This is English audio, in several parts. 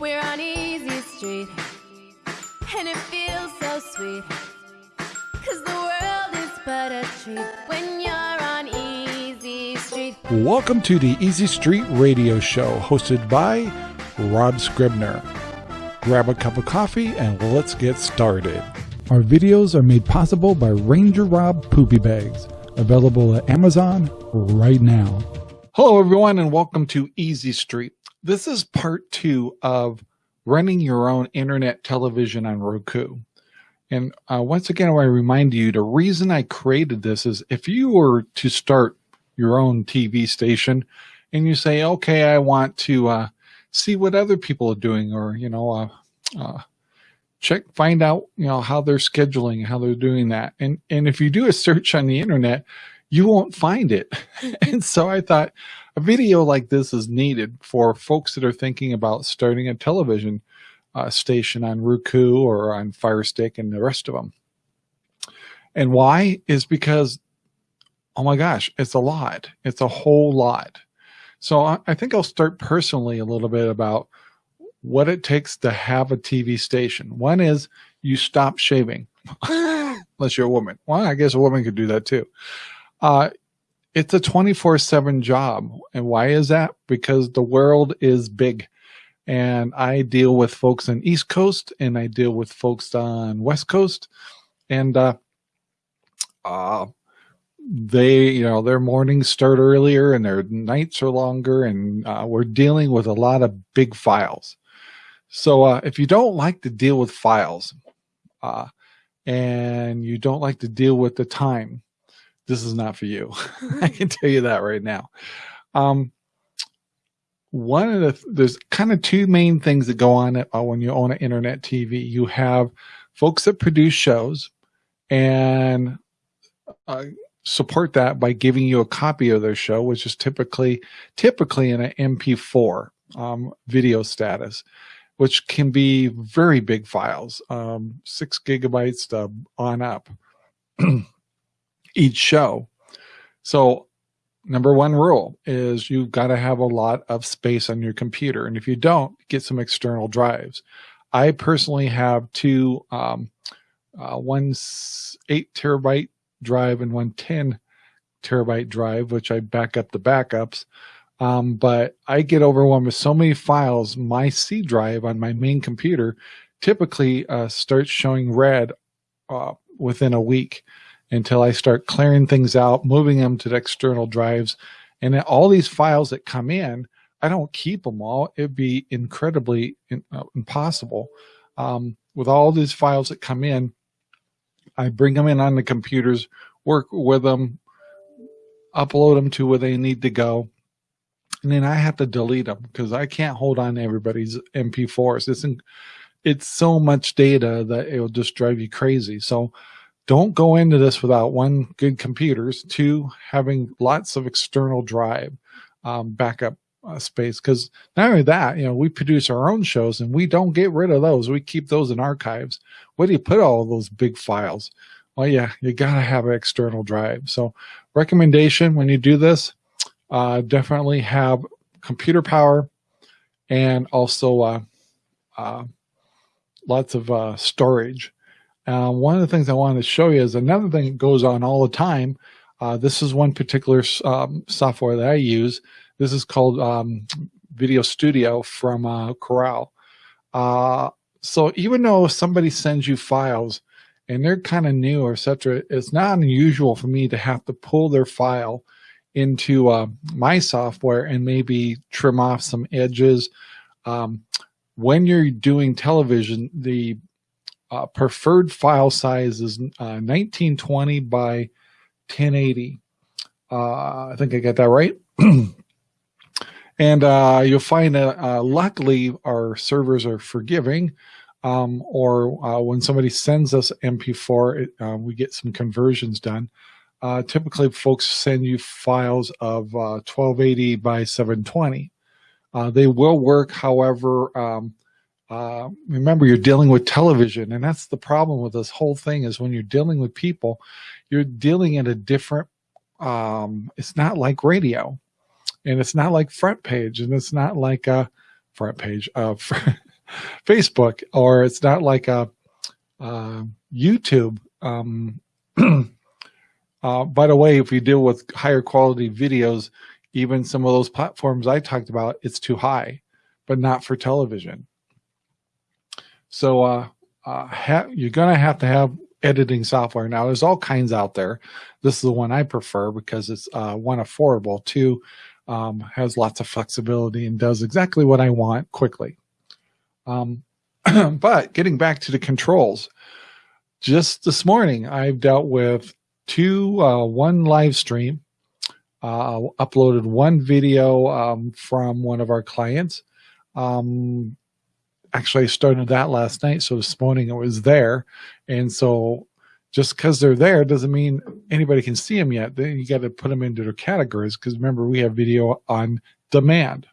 We're on Easy Street, and it feels so sweet. Cause the world is but a treat when you're on Easy Street. Welcome to the Easy Street Radio Show, hosted by Rob Scribner. Grab a cup of coffee and let's get started. Our videos are made possible by Ranger Rob Poopy Bags, available at Amazon right now. Hello, everyone, and welcome to Easy Street. This is part two of running your own internet television on Roku. And uh, once again, I want to remind you the reason I created this is if you were to start your own TV station and you say, okay, I want to uh, see what other people are doing or, you know, uh, uh, check, find out, you know, how they're scheduling, how they're doing that. And, and if you do a search on the internet, you won't find it. and so I thought a video like this is needed for folks that are thinking about starting a television uh, station on Roku or on Firestick and the rest of them. And why is because, oh my gosh, it's a lot. It's a whole lot. So I, I think I'll start personally a little bit about what it takes to have a TV station. One is you stop shaving, unless you're a woman. Well, I guess a woman could do that too. Uh, it's a 24 seven job. And why is that? Because the world is big and I deal with folks on East Coast and I deal with folks on West Coast and, uh, uh, they, you know, their mornings start earlier and their nights are longer and uh, we're dealing with a lot of big files. So uh, if you don't like to deal with files uh, and you don't like to deal with the time, this is not for you. I can tell you that right now. Um, one of the, there's kind of two main things that go on uh, when you own an internet TV. You have folks that produce shows and uh, support that by giving you a copy of their show, which is typically, typically in an MP4 um, video status which can be very big files, um, six gigabytes to on up each show. So number one rule is you've got to have a lot of space on your computer. And if you don't, get some external drives. I personally have two, um, uh, one eight terabyte drive and one 10 terabyte drive, which I back up the backups. Um, but I get overwhelmed with so many files. My C drive on my main computer typically uh, starts showing red uh, within a week until I start clearing things out, moving them to the external drives. And all these files that come in, I don't keep them all. It'd be incredibly in, uh, impossible. Um, with all these files that come in, I bring them in on the computers, work with them, upload them to where they need to go and then I have to delete them because I can't hold on to everybody's MP4s. It's in, it's so much data that it will just drive you crazy. So don't go into this without one good computers, two having lots of external drive um, backup uh, space. Because not only that, you know, we produce our own shows and we don't get rid of those. We keep those in archives. Where do you put all those big files? Well, yeah, you gotta have an external drive. So recommendation when you do this, uh, definitely have computer power and also uh, uh, lots of uh, storage. Uh, one of the things I wanted to show you is another thing that goes on all the time. Uh, this is one particular um, software that I use. This is called um, Video Studio from Corel. so even though somebody sends you files and they're kind of new or etc., it's not unusual for me to have to pull their file into uh, my software and maybe trim off some edges. Um, when you're doing television, the uh, preferred file size is uh, 1920 by 1080. Uh, I think I got that right. and uh, you'll find that uh, luckily our servers are forgiving. Um, or when somebody sends us MP4, it, we get some conversions done. Uh, typically, folks send you files of uh, 1280 by 720. Uh, they will work, however, um, uh, remember you're dealing with television, and that's the problem with this whole thing is when you're dealing with people, you're dealing in a different, um, it's not like radio, and it's not like front page, and it's not like a front page, of Facebook, or it's not like a, uh, YouTube. Um, uh, by the way, if you deal with higher quality videos, even some of those platforms I talked about, it's too high, but not for television. So uh, uh, you're going to have to have editing software. Now, there's all kinds out there. This is the one I prefer because it's uh, one affordable, two um, has lots of flexibility and does exactly what I want quickly. Um, but getting back to the controls, just this morning I've dealt with two, uh, one live stream, uh, uploaded one video um, from one of our clients. Um, actually, I started that last night, so this morning it was there, and so just because they're there doesn't mean anybody can see them yet. Then you got to put them into their categories because remember we have video on demand.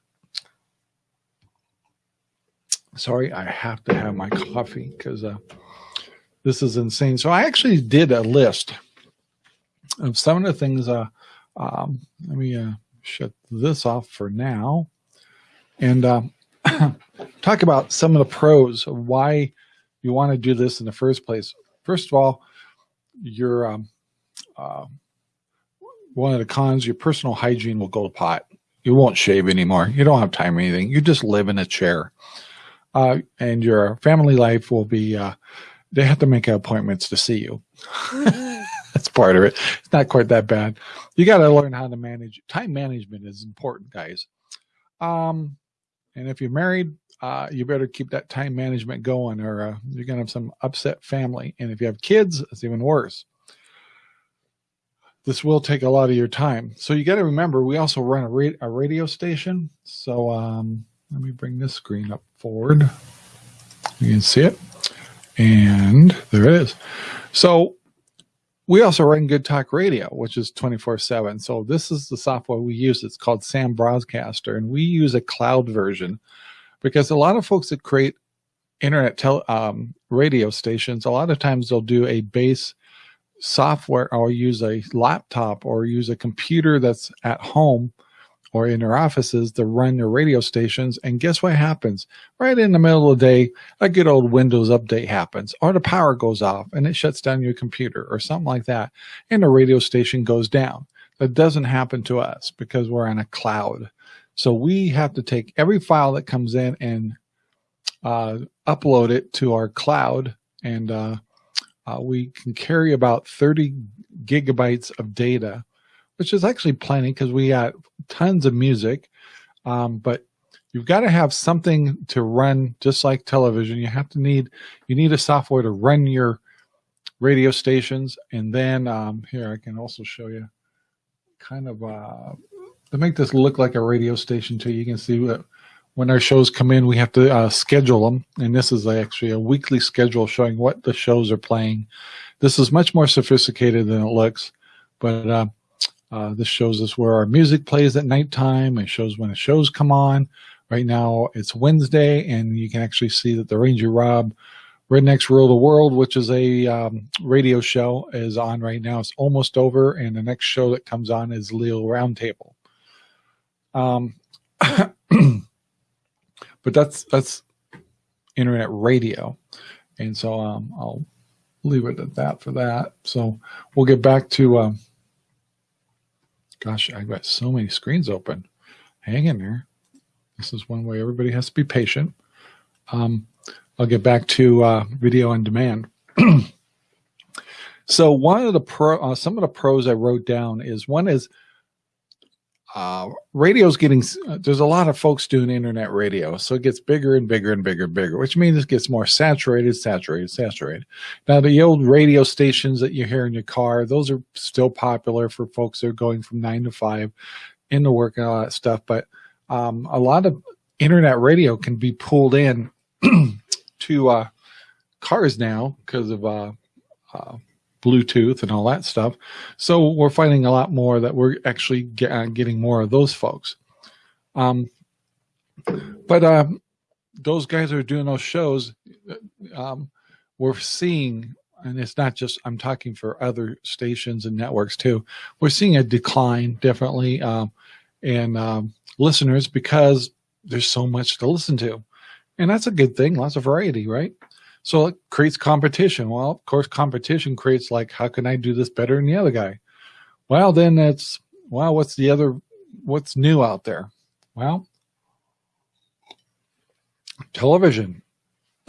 Sorry, I have to have my coffee because uh, this is insane. So I actually did a list of some of the things. Uh, um, let me uh, shut this off for now and uh, talk about some of the pros of why you want to do this in the first place. First of all, your um, uh, one of the cons, your personal hygiene will go to pot. You won't shave anymore. You don't have time or anything. You just live in a chair. Uh, and your family life will be, uh, they have to make appointments to see you. That's part of it. It's not quite that bad. You got to learn how to manage. Time management is important, guys. Um, and if you're married, uh, you better keep that time management going or uh, you're going to have some upset family. And if you have kids, it's even worse. This will take a lot of your time. So you got to remember, we also run a, ra a radio station. So um, let me bring this screen up forward. You can see it. And there it is. So we also run Good Talk Radio, which is 24 7. So this is the software we use. It's called Sam Broadcaster, and we use a cloud version because a lot of folks that create internet tele, um, radio stations, a lot of times they'll do a base software or use a laptop or use a computer that's at home or in their offices to run their radio stations. And guess what happens? Right in the middle of the day, a good old Windows update happens, or the power goes off and it shuts down your computer or something like that. And the radio station goes down. That doesn't happen to us because we're on a cloud. So we have to take every file that comes in and uh, upload it to our cloud. And uh, uh, we can carry about 30 gigabytes of data, which is actually plenty because we got tons of music. Um, but you've got to have something to run just like television. You have to need, you need a software to run your radio stations. And then um, here, I can also show you kind of uh, to make this look like a radio station too, you can see that when our shows come in, we have to uh, schedule them. And this is actually a weekly schedule showing what the shows are playing. This is much more sophisticated than it looks, but uh, uh, this shows us where our music plays at nighttime. It shows when the shows come on. Right now it's Wednesday, and you can actually see that the Ranger Rob Rednecks Rule the World, which is a um, radio show, is on right now. It's almost over, and the next show that comes on is Leo Roundtable. Um, but that's that's internet radio, and so um, I'll leave it at that for that. So we'll get back to. Um, gosh, I've got so many screens open. Hang in there. This is one way everybody has to be patient. Um, I'll get back to uh, video on demand. so one of the pro, uh, some of the pros I wrote down is one is uh, radio's getting, uh, there's a lot of folks doing internet radio. So it gets bigger and bigger and bigger and bigger, which means it gets more saturated, saturated, saturated. Now, the old radio stations that you hear in your car, those are still popular for folks that are going from nine to five into work and all that stuff. But um, a lot of internet radio can be pulled in to uh, cars now because of uh, uh Bluetooth and all that stuff. So we're finding a lot more that we're actually get, uh, getting more of those folks. Um, but uh, those guys are doing those shows. Um, we're seeing, and it's not just, I'm talking for other stations and networks too. We're seeing a decline definitely um, in um, listeners because there's so much to listen to. And that's a good thing, lots of variety, right? So it creates competition. Well, of course, competition creates like, how can I do this better than the other guy? Well, then it's, well, what's the other, what's new out there? Well, television.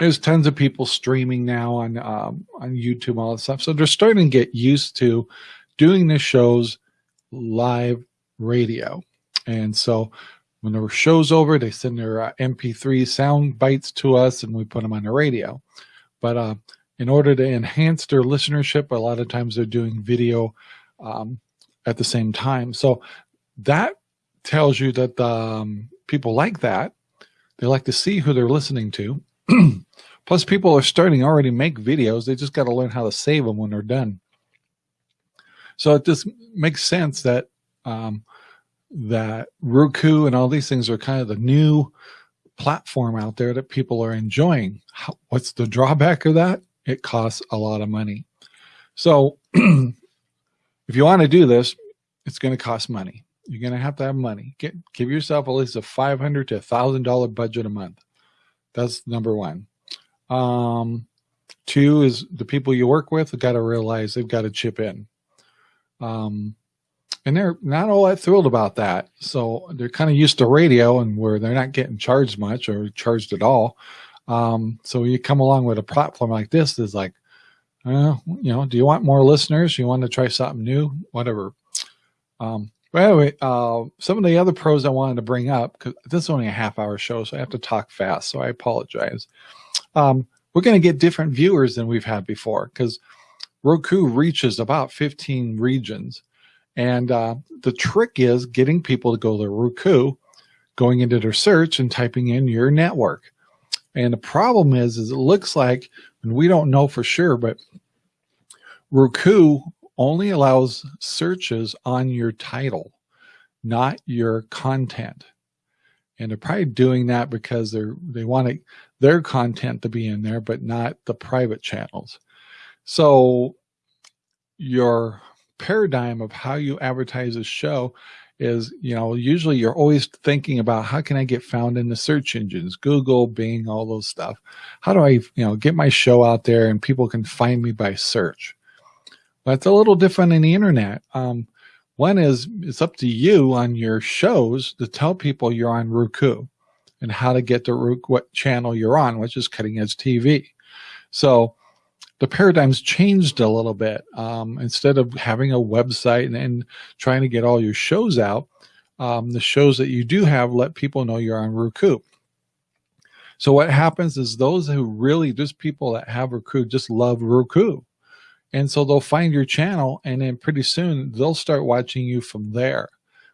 There's tons of people streaming now on um, on YouTube, all that stuff. So they're starting to get used to doing the shows live radio. And so when the show's over, they send their uh, MP3 sound bites to us and we put them on the radio. But uh, in order to enhance their listenership, a lot of times they're doing video um, at the same time. So that tells you that the, um, people like that. They like to see who they're listening to. Plus, people are starting already make videos. They just got to learn how to save them when they're done. So it just makes sense that um, that Roku and all these things are kind of the new platform out there that people are enjoying. How, what's the drawback of that? It costs a lot of money. So if you want to do this, it's going to cost money. You're going to have to have money. Get, give yourself at least a 500 to a thousand dollar budget a month. That's number one. Um, two is the people you work with got to realize they've got to chip in. Um, and they're not all that thrilled about that. So they're kind of used to radio and where they're not getting charged much or charged at all. Um, so you come along with a platform like this is like, uh, you know, do you want more listeners? You want to try something new? Whatever. Um, but anyway, uh, some of the other pros I wanted to bring up, because this is only a half hour show, so I have to talk fast, so I apologize. Um, we're going to get different viewers than we've had before because Roku reaches about 15 regions. And uh, the trick is getting people to go to Roku, going into their search and typing in your network. And the problem is, is it looks like, and we don't know for sure, but Roku only allows searches on your title, not your content. And they're probably doing that because they're they want their content to be in there, but not the private channels. So your paradigm of how you advertise a show is, you know, usually you're always thinking about how can I get found in the search engines, Google, Bing, all those stuff. How do I, you know, get my show out there and people can find me by search? That's a little different in the internet. Um, one is it's up to you on your shows to tell people you're on Roku and how to get to Roku, what channel you're on, which is Cutting Edge TV. So the paradigm's changed a little bit. Um, instead of having a website and, and, trying to get all your shows out, um, the shows that you do have let people know you're on Roku. So what happens is those who really, just people that have Roku just love Roku. And so they'll find your channel and then pretty soon they'll start watching you from there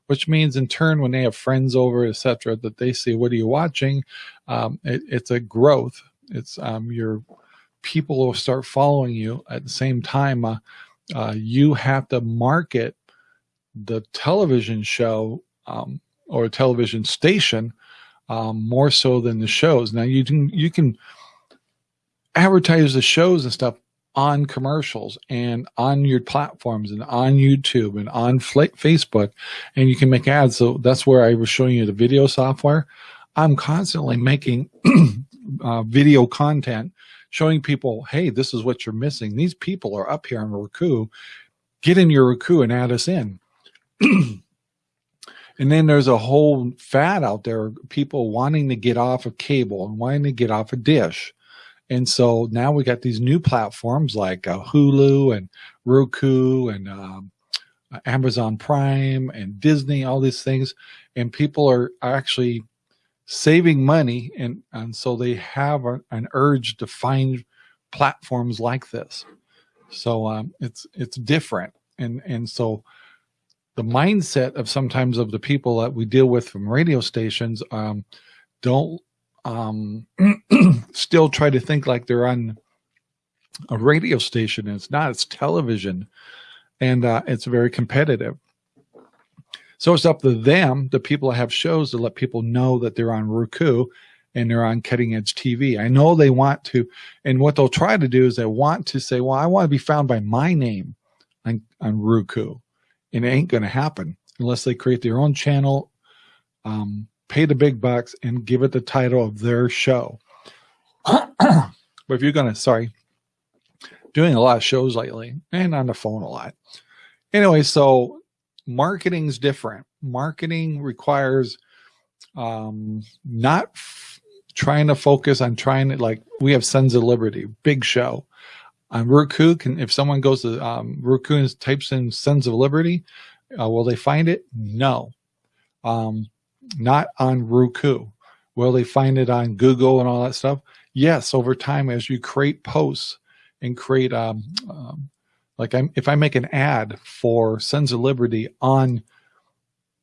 which means in turn when they have friends over etc that they see what are you watching um, it, it's a growth it's um, your people will start following you at the same time uh, uh, you have to market the television show um, or television station um, more so than the shows now you can you can advertise the shows and stuff on commercials and on your platforms and on YouTube and on Facebook and you can make ads. So that's where I was showing you the video software. I'm constantly making uh, video content showing people, hey, this is what you're missing. These people are up here on Roku. Get in your Roku and add us in. and then there's a whole fad out there, people wanting to get off of cable and wanting to get off a of dish. And so now we got these new platforms like uh, Hulu and Roku and um, Amazon Prime and Disney, all these things. And people are actually saving money and and so they have a, an urge to find platforms like this. So um, it's it's different. And and so the mindset of sometimes of the people that we deal with from radio stations um, don't um, still try to think like they're on a radio station. It's not it's television. And uh, it's very competitive so it's up to them, the people that have shows, to let people know that they're on Roku and they're on cutting edge TV. I know they want to, and what they'll try to do is they want to say, well, I want to be found by my name on, on Roku. And it ain't going to happen unless they create their own channel um, pay the big bucks and give it the title of their show. but if you're going to, sorry, doing a lot of shows lately and on the phone a lot. Anyway, so marketing's different. Marketing requires um, not trying to focus on trying to like we have Sons of Liberty, big show. On Roku, can if someone goes to um, Roku and types in Sons of Liberty, uh, will they find it? No. Um, not on Roku. Will they find it on Google and all that stuff? Yes, over time as you create posts and create um, um like I'm, if I make an ad for Sons of Liberty on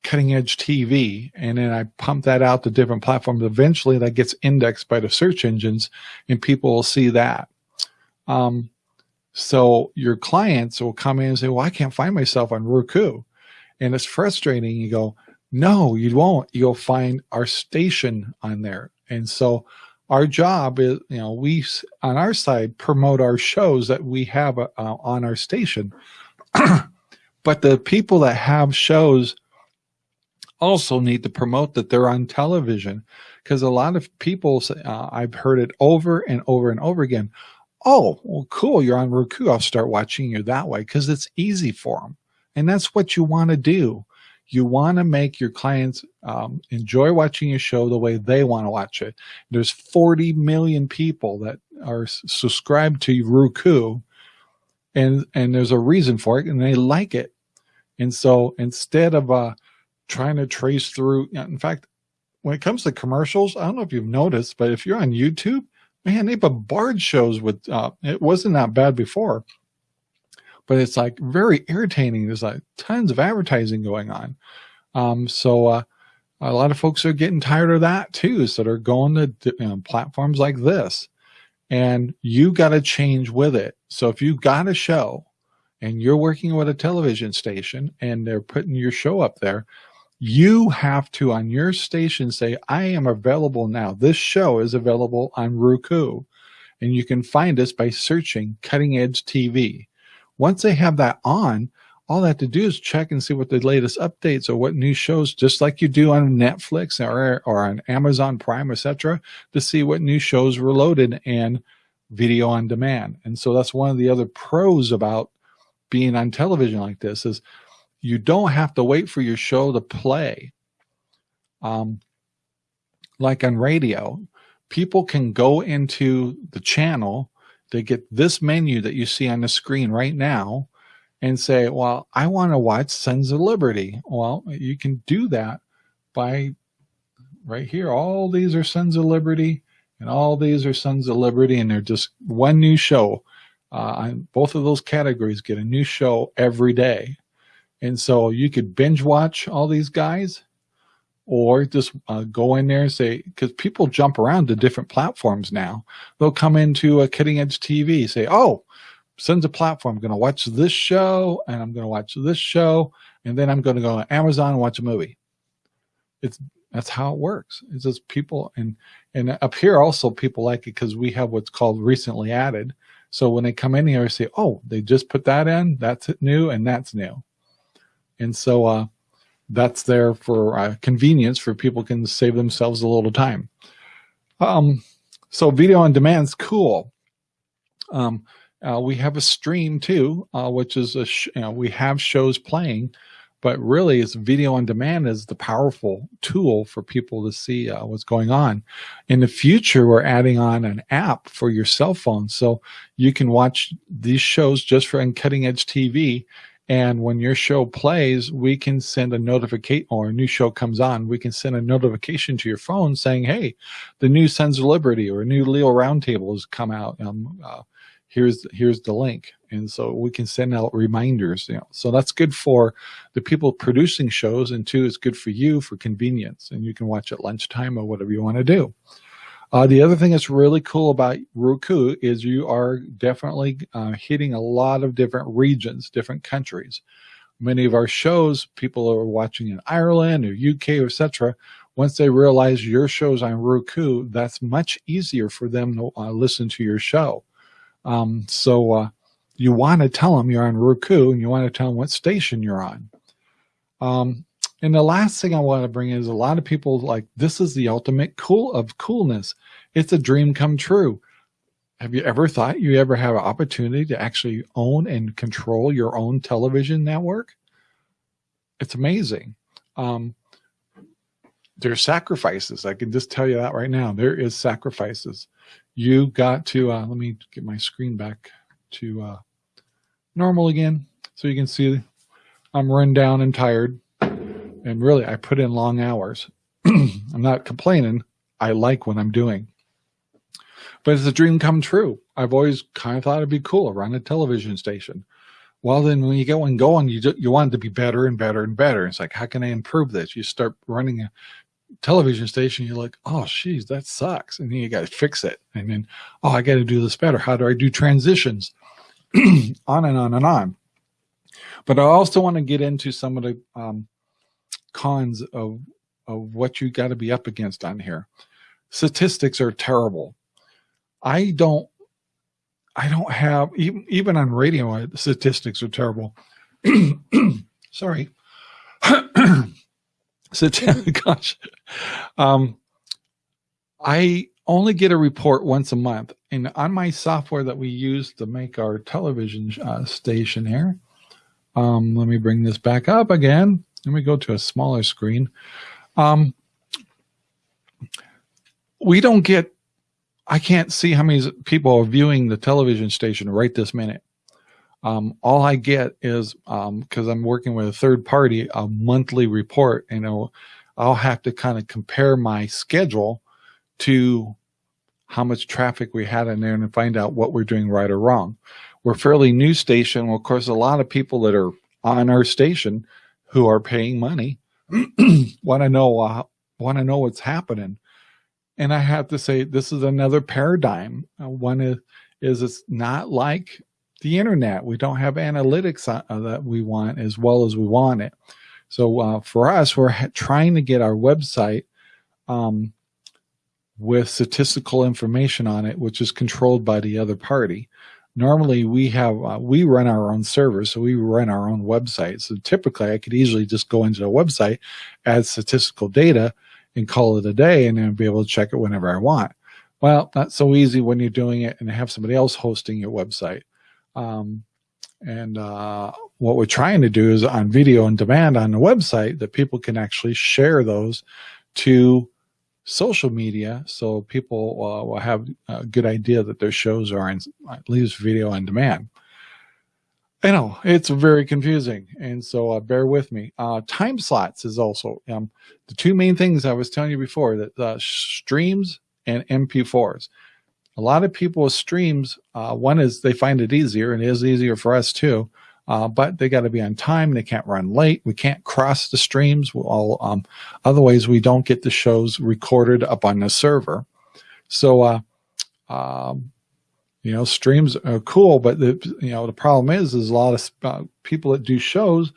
cutting edge TV and then I pump that out to different platforms, eventually that gets indexed by the search engines and people will see that. Um, so your clients will come in and say, well, I can't find myself on Roku. And it's frustrating. You go, no, you won't. You'll find our station on there. And so our job is, you know, we on our side promote our shows that we have uh, on our station. but the people that have shows also need to promote that they're on television because a lot of people say, uh, I've heard it over and over and over again. Oh, well, cool. You're on Roku. I'll start watching you that way because it's easy for them. And that's what you want to do. You want to make your clients um, enjoy watching your show the way they want to watch it. There's 40 million people that are subscribed to Roku and, and there's a reason for it and they like it. And so instead of, uh, trying to trace through. In fact, when it comes to commercials, I don't know if you've noticed, but if you're on YouTube, man, they bombard shows with, uh, it wasn't that bad before, but it's like very irritating. There's like tons of advertising going on. Um, so, uh, a lot of folks are getting tired of that too. So they're going to you know, platforms like this and you got to change with it. So if you got a show and you're working with a television station and they're putting your show up there, you have to on your station say, I am available now. This show is available on Roku. And you can find us by searching Cutting Edge TV. Once they have that on, all they have to do is check and see what the latest updates or what new shows, just like you do on Netflix or, or on Amazon Prime, etc., to see what new shows were loaded and video on demand. And so that's one of the other pros about being on television like this is you don't have to wait for your show to play. Um, like on radio, people can go into the channel, they get this menu that you see on the screen right now and say, well, I want to watch Sons of Liberty. Well, you can do that by right here. All these are Sons of Liberty and all these are Sons of Liberty and they're just one new show. Uh, both of those categories get a new show every day. And so you could binge watch all these guys or just uh, go in there and say, because people jump around to different platforms now. They'll come into a cutting edge TV, say, oh, sends a platform. I'm going to watch this show and I'm going to watch this show. And then I'm going to go on Amazon and watch a movie. It's that's how it works. It's just people and and up here also people like it because we have what's called recently added. So when they come in here, say, oh, they just put that in. That's new and that's new. And so uh, that's there for uh, convenience for people can save themselves a little time. Um, so video on demand is cool. Um, uh, we have a stream too, uh, which is a you know, we have shows playing, but really it's video on demand is the powerful tool for people to see uh, what's going on. In the future, we're adding on an app for your cell phone. So you can watch these shows just for in cutting edge TV and when your show plays, we can send a notification or a new show comes on, we can send a notification to your phone saying, hey, the new Sons of Liberty or a new Leo Roundtable has come out. Um, uh, here's, here's the link. And so we can send out reminders. You know, so that's good for the people producing shows. And two, it's good for you for convenience. And you can watch at lunchtime or whatever you want to do. Uh, the other thing that's really cool about Roku is you are definitely uh, hitting a lot of different regions, different countries. Many of our shows, people are watching in Ireland or UK, etc. Once they realize your show's on Roku, that's much easier for them to uh, listen to your show. Um, so uh, you want to tell them you're on Roku and you want to tell them what station you're on. Um, and the last thing I want to bring is a lot of people like, this is the ultimate cool of coolness. It's a dream come true. Have you ever thought you ever have an opportunity to actually own and control your own television network? It's amazing. Um, there's sacrifices. I can just tell you that right now. There is sacrifices. You got to, uh, let me get my screen back to uh, normal again so you can see I'm run down and tired. And really, I put in long hours. I'm not complaining. I like what I'm doing. But it's a dream come true. I've always kind of thought it'd be cool to run a television station. Well, then when you get one going, you you want it to be better and better and better. It's like, how can I improve this? You start running a television station, you're like, oh, geez, that sucks. And then you got to fix it. And then, oh, I got to do this better. How do I do transitions? on and on and on. But I also want to get into some of the um, cons of, of what you got to be up against on here. Statistics are terrible. I don't, I don't have, even, even on radio, statistics are terrible. Sorry. so, gosh, um, I only get a report once a month. And on my software that we use to make our television uh, station here, um, let me bring this back up again. Let me go to a smaller screen. Um, we don't get, I can't see how many people are viewing the television station right this minute. Um, all I get is, um, cause I'm working with a third party, a monthly report, and I'll, I'll have to kind of compare my schedule to how much traffic we had in there and find out what we're doing right or wrong. We're fairly new station. Well, of course, a lot of people that are on our station who are paying money want to know uh, want to know what's happening. And I have to say, this is another paradigm. Uh, one is, is it's not like the internet. We don't have analytics uh, that we want as well as we want it. So uh, for us, we're trying to get our website um, with statistical information on it, which is controlled by the other party. Normally we have, uh, we run our own servers, so we run our own website. So typically I could easily just go into a website, add statistical data and call it a day and then be able to check it whenever I want. Well, not so easy when you're doing it and have somebody else hosting your website. Um, and uh, what we're trying to do is on video on demand on the website that people can actually share those to social media so people uh, will have a good idea that their shows are in at least video on demand. I know it's very confusing, and so uh, bear with me. Uh, time slots is also um, the two main things I was telling you before that streams and MP4s. A lot of people with streams, uh, one is they find it easier, and it is easier for us too uh, but they got to be on time. They can't run late. We can't cross the streams. We'll all, um, otherwise we don't get the shows recorded up on the server. So, uh, um, you know, streams are cool, but the, you know, the problem is, is a lot of uh, people that do shows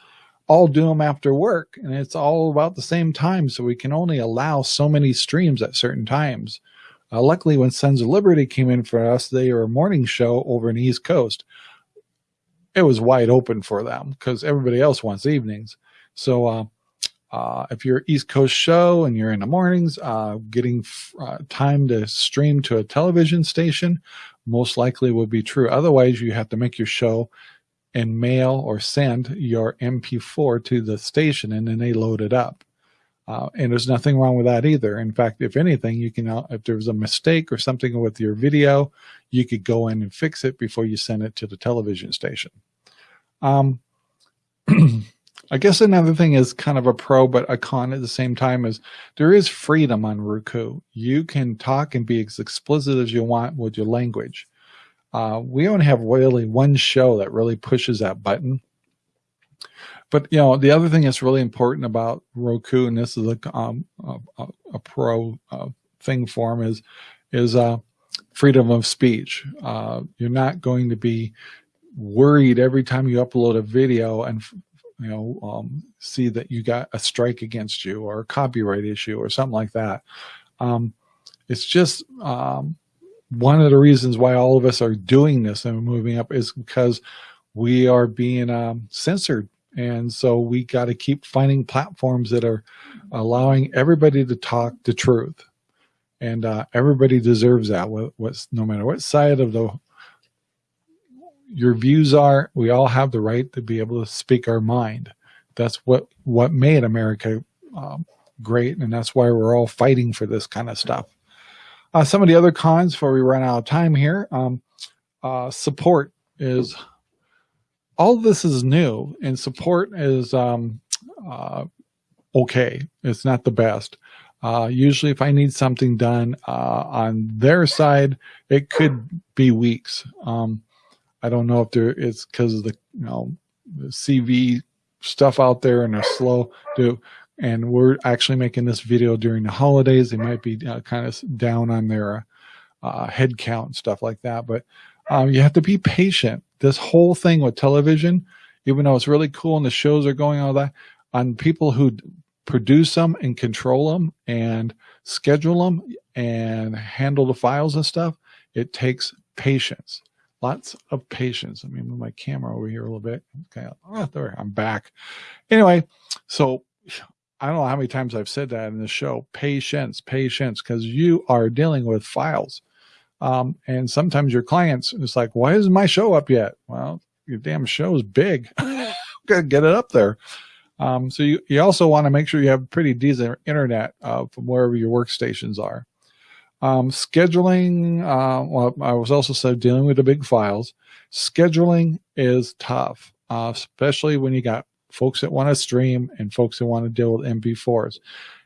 all do them after work and it's all about the same time. So we can only allow so many streams at certain times. Uh, luckily when Sons of Liberty came in for us, they are a morning show over in the East Coast it was wide open for them because everybody else wants evenings. So uh, uh, if you're East Coast show and you're in the mornings, uh, getting uh, time to stream to a television station most likely will be true. Otherwise, you have to make your show and mail or send your MP4 to the station and then they load it up. Uh, and there's nothing wrong with that either. In fact, if anything, you can, if there was a mistake or something with your video, you could go in and fix it before you send it to the television station. Um, I guess another thing is kind of a pro, but a con at the same time is there is freedom on Roku. You can talk and be as explicit as you want with your language. Uh, we only have really one show that really pushes that button. But you know, the other thing that's really important about Roku, and this is a um, a, a, pro uh, thing for them, is is uh, freedom of speech. Uh, you're not going to be worried every time you upload a video and you know um, see that you got a strike against you or a copyright issue or something like that. Um, it's just um, one of the reasons why all of us are doing this and moving up is because we are being um, censored And so we got to keep finding platforms that are allowing everybody to talk the truth. And uh, everybody deserves that. What, what's no matter what side of the your views are, we all have the right to be able to speak our mind. That's what what made America um, great, and that's why we're all fighting for this kind of stuff. Uh, some of the other cons before we run out of time here. Um, uh, support is all this is new, and support is um, uh, okay. It's not the best. Uh, usually, if I need something done uh, on their side, it could be weeks. Um, I don't know if there it's because of the you know the CV stuff out there and they're slow to and we're actually making this video during the holidays. They might be uh, kind of down on their uh, head count and stuff like that. But um, you have to be patient. This whole thing with television, even though it's really cool and the shows are going all that, on people who produce them and control them and schedule them and handle the files and stuff, it takes patience. Lots of patience. Let me move my camera over here a little bit. Okay, oh, there, I'm back. Anyway, so I don't know how many times I've said that in the show, patience, patience, because you are dealing with files. Um, and sometimes your clients, it's like, why isn't my show up yet? Well, your damn show is big. Gotta get it up there. Um, so you, you also want to make sure you have pretty decent internet uh, from wherever your workstations are. Um, scheduling, uh, well, I was also said dealing with the big files. Scheduling is tough, uh, especially when you got folks that want to stream and folks that want to deal with MP4s.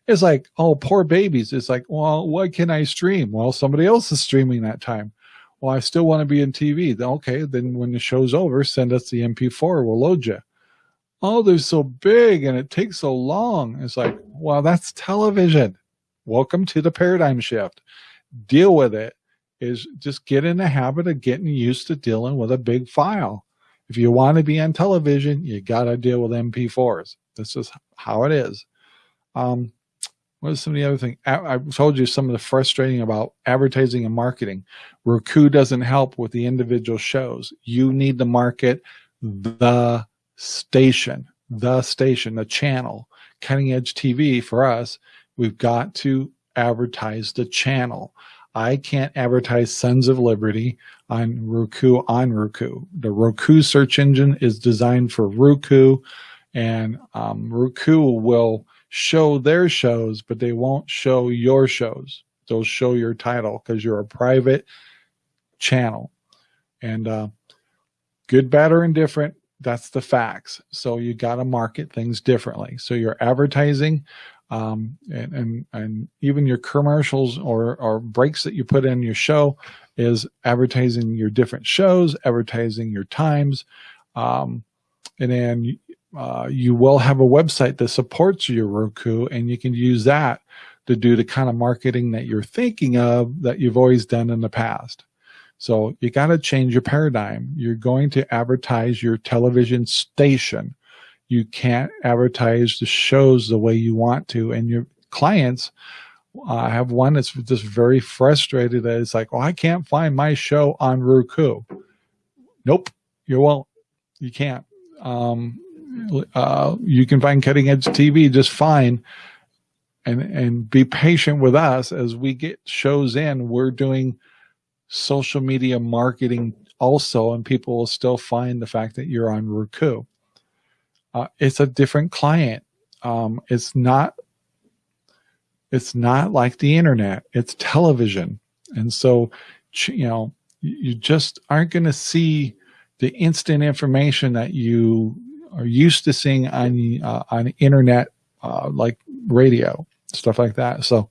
It's like, oh, poor babies. It's like, well, what can I stream? Well, somebody else is streaming that time. Well, I still want to be in TV. Okay, then when the show's over, send us the MP4. We'll load you. Oh, they're so big and it takes so long. It's like, well, that's television. Welcome to the paradigm shift. Deal with it. Is just get in the habit of getting used to dealing with a big file. If you want to be on television, you got to deal with MP4s. This is how it is. Um, what is some of the other thing? I, I told you some of the frustrating about advertising and marketing. Roku doesn't help with the individual shows. You need to market the station, the station, the channel. Cutting Edge TV for us, we've got to advertise the channel. I can't advertise Sons of Liberty on Roku on Roku. The Roku search engine is designed for Roku, and um, Roku will show their shows, but they won't show your shows. They'll show your title because you're a private channel. And uh, good, bad, or indifferent, that's the facts. So you got to market things differently. So your advertising um, and, and, and even your commercials or, or breaks that you put in your show is advertising your different shows, advertising your times. Um, and then uh, you will have a website that supports your Roku and you can use that to do the kind of marketing that you're thinking of that you've always done in the past. So you got to change your paradigm. You're going to advertise your television station you can't advertise the shows the way you want to. And your clients, uh, I have one that's just very frustrated that it's like, oh, I can't find my show on Roku. Nope, you won't. You can't. Um, uh, you can find cutting edge TV just fine. And, and be patient with us as we get shows in. We're doing social media marketing also, and people will still find the fact that you're on Roku uh, it's a different client. Um, it's not, it's not like the internet, it's television. And so, you know, you just aren't going to see the instant information that you are used to seeing on, uh, on internet, uh, like radio, stuff like that. So,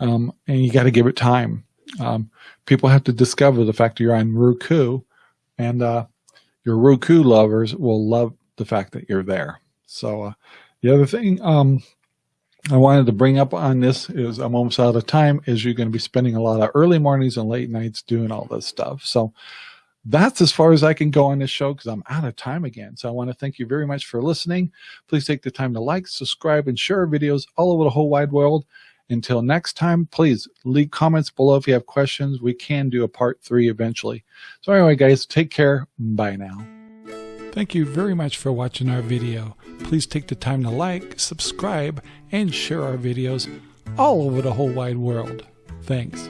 um, and you got to give it time. Um, people have to discover the fact that you're on Roku and, uh, your Roku lovers will love the fact that you're there. So uh, the other thing um, I wanted to bring up on this is I'm almost out of time is you're going to be spending a lot of early mornings and late nights doing all this stuff. So that's as far as I can go on this show because I'm out of time again. So I want to thank you very much for listening. Please take the time to like, subscribe, and share our videos all over the whole wide world. Until next time, please leave comments below if you have questions. We can do a part three eventually. So anyway, guys, take care. Bye now. Thank you very much for watching our video. Please take the time to like, subscribe, and share our videos all over the whole wide world. Thanks.